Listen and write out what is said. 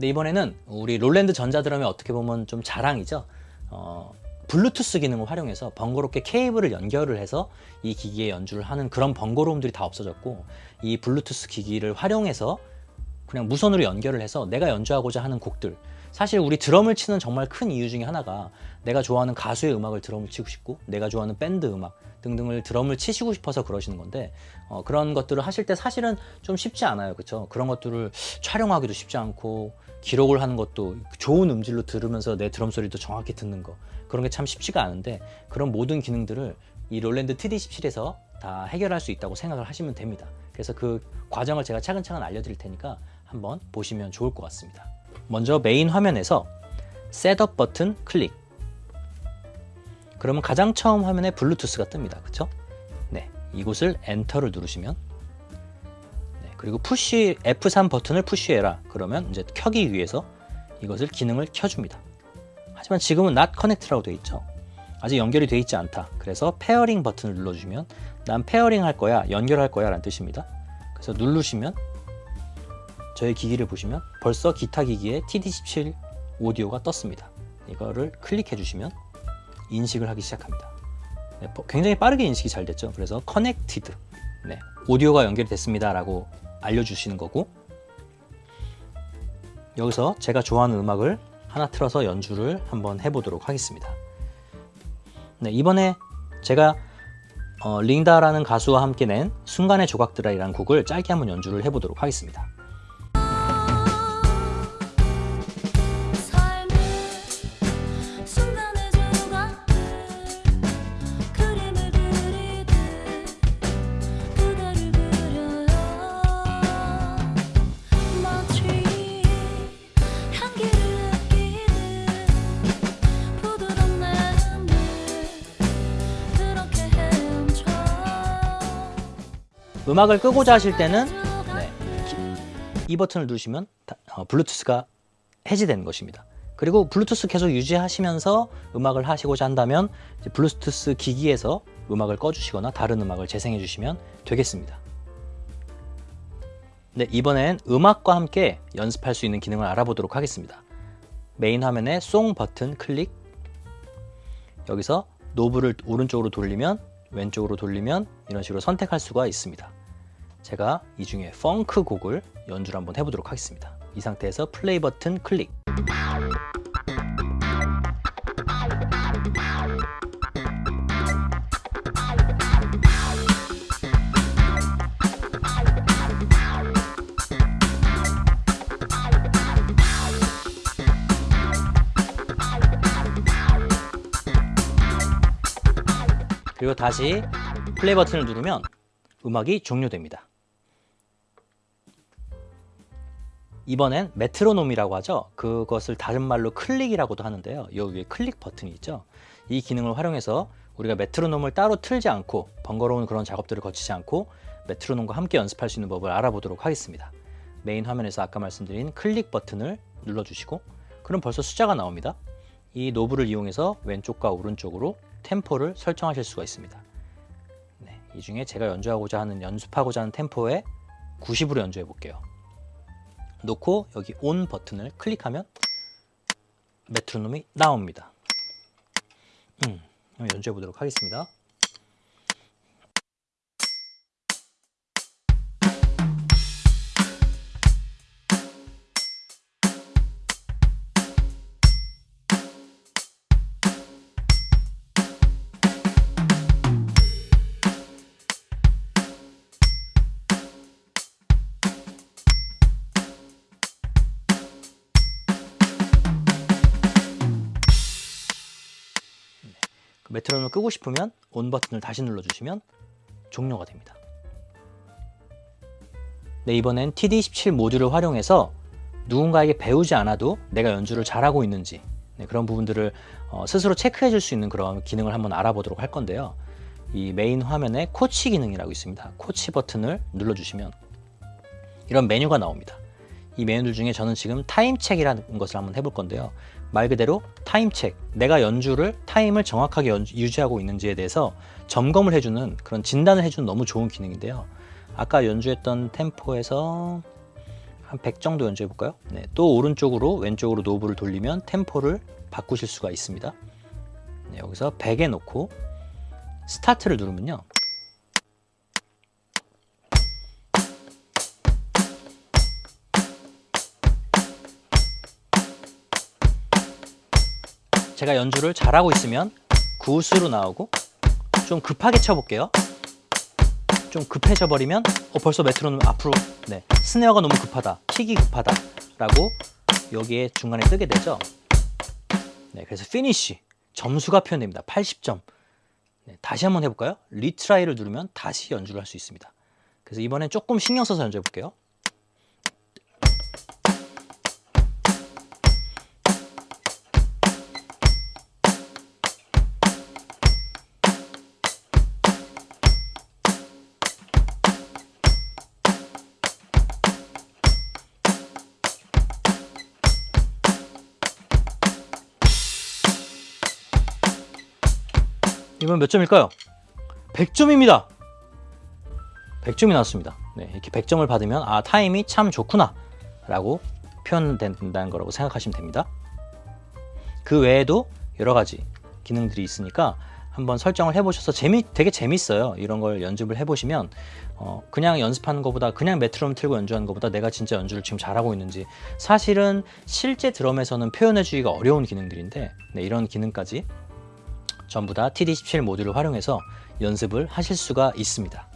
근데 이번에는 우리 롤랜드 전자드럼의 어떻게 보면 좀 자랑이죠. 어, 블루투스 기능을 활용해서 번거롭게 케이블을 연결을 해서 이 기기에 연주를 하는 그런 번거로움들이 다 없어졌고 이 블루투스 기기를 활용해서 그냥 무선으로 연결을 해서 내가 연주하고자 하는 곡들. 사실 우리 드럼을 치는 정말 큰 이유 중에 하나가 내가 좋아하는 가수의 음악을 드럼을 치고 싶고 내가 좋아하는 밴드 음악 등등을 드럼을 치시고 싶어서 그러시는 건데 어, 그런 것들을 하실 때 사실은 좀 쉽지 않아요. 그렇죠 그런 것들을 촬영하기도 쉽지 않고 기록을 하는 것도 좋은 음질로 들으면서 내 드럼 소리도 정확히 듣는 거. 그런 게 참 쉽지가 않은데 그런 모든 기능들을 이 롤랜드 TD17에서 다 해결할 수 있다고 생각을 하시면 됩니다. 그래서 그 과정을 제가 차근차근 알려드릴 테니까 한번 보시면 좋을 것 같습니다. 먼저 메인 화면에서 setup 버튼 클릭. 그러면 가장 처음 화면에 블루투스가 뜹니다. 그쵸? 네, 이곳을 enter를 누르시면 네, 그리고 push F3 버튼을 push해라 그러면 이제 켜기 위해서 이것을 기능을 켜줍니다 하지만 지금은 not connect라고 되어 있죠 아직 연결이 되어 있지 않다 그래서 pairing 버튼을 눌러주면 난 pairing 할 거야 연결할 거야 라는 뜻입니다 그래서 누르시면 저의 기기를 보시면 벌써 기타 기기에 TD17 오디오가 떴습니다. 이거를 클릭해 주시면 인식을 하기 시작합니다. 네, 굉장히 빠르게 인식이 잘 됐죠. 그래서 connected 네, 오디오가 연결이 됐습니다 라고 알려주시는 거고 여기서 제가 좋아하는 음악을 하나 틀어서 연주를 한번 해보도록 하겠습니다. 네, 이번에 제가 어, 링다라는 가수와 함께 낸 순간의 조각들이라는 곡을 짧게 한번 연주를 해보도록 하겠습니다. 음악을 끄고자 하실 때는 네, 이 버튼을 누르시면 어, 블루투스가 해지되는 것입니다. 그리고 블루투스 계속 유지하시면서 음악을 하시고자 한다면 블루투스 기기에서 음악을 꺼주시거나 다른 음악을 재생해 주시면 되겠습니다. 네, 이번엔 음악과 함께 연습할 수 있는 기능을 알아보도록 하겠습니다. 메인 화면에 song 버튼 클릭 여기서 노브를 오른쪽으로 돌리면 왼쪽으로 돌리면 이런 식으로 선택할 수가 있습니다. 제가 이 중에 펑크 곡을 연주를 한번 해보도록 하겠습니다. 이 상태에서 플레이 버튼 클릭 그리고 다시 플레이 버튼을 누르면 음악이 종료됩니다. 이번엔 메트로놈이라고 하죠. 그것을 다른 말로 클릭이라고도 하는데요. 여기 위에 클릭 버튼이 있죠. 이 기능을 활용해서 우리가 메트로놈을 따로 틀지 않고 번거로운 그런 작업들을 거치지 않고 메트로놈과 함께 연습할 수 있는 법을 알아보도록 하겠습니다. 메인 화면에서 아까 말씀드린 클릭 버튼을 눌러주시고 그럼 벌써 숫자가 나옵니다. 이 노브를 이용해서 왼쪽과 오른쪽으로 템포를 설정하실 수가 있습니다. 네, 이 중에 제가 연주하고자 하는 연습하고자 하는 템포에 90으로 연주해 볼게요. 놓고 여기 온 버튼을 클릭하면 메트로놈이 나옵니다. 음, 연주해 보도록 하겠습니다. 메트로놈을 끄고 싶으면 on 버튼을 다시 눌러주시면 종료가 됩니다. 네, 이번엔 TD17 모듈을 활용해서 누군가에게 배우지 않아도 내가 연주를 잘하고 있는지 네, 그런 부분들을 어, 스스로 체크해 줄 수 있는 그런 기능을 한번 알아보도록 할 건데요. 이 메인 화면에 코치 기능이라고 있습니다. 코치 버튼을 눌러주시면 이런 메뉴가 나옵니다. 이 메뉴들 중에 저는 지금 time check이라는 것을 한번 해볼 건데요. 말 그대로 time check, 내가 연주를 타임을 정확하게 연주, 유지하고 있는지에 대해서 점검을 해주는 그런 진단을 해주는 너무 좋은 기능인데요. 아까 연주했던 템포에서 한 100 정도 연주해 볼까요? 네, 또 오른쪽으로 왼쪽으로 knob를 돌리면 템포를 바꾸실 수가 있습니다. 네, 여기서 100에 놓고 스타트를 누르면요. 제가 연주를 잘하고 있으면 good으로 나오고 좀 급하게 쳐볼게요. 좀 급해져 버리면 어, 벌써 메트로놈 앞으로 네 snare가 너무 급하다 킥이 급하다 라고 여기에 중간에 뜨게 되죠. 네 그래서 finish 점수가 표현됩니다. 80점. 네, 다시 한번 해볼까요? retry를 누르면 다시 연주를 할 수 있습니다. 그래서 이번엔 조금 신경 써서 연주해 볼게요 이번 몇 점일까요? 100점입니다. 100점이 나왔습니다. 네, 이렇게 100점을 받으면 아 타임이 참 좋구나 라고 표현된다는 거라고 생각하시면 됩니다. 그 외에도 여러 가지 기능들이 있으니까 한번 설정을 해보셔서 재미 되게 재밌어요. 이런 걸 연습을 해보시면 어, 그냥 연습하는 것보다 그냥 메트로놈 틀고 연주하는 것보다 내가 진짜 연주를 지금 잘하고 있는지 사실은 실제 드럼에서는 표현해주기가 어려운 기능들인데 네, 이런 기능까지 전부 다 TD17 모듈을 활용해서 연습을 하실 수가 있습니다.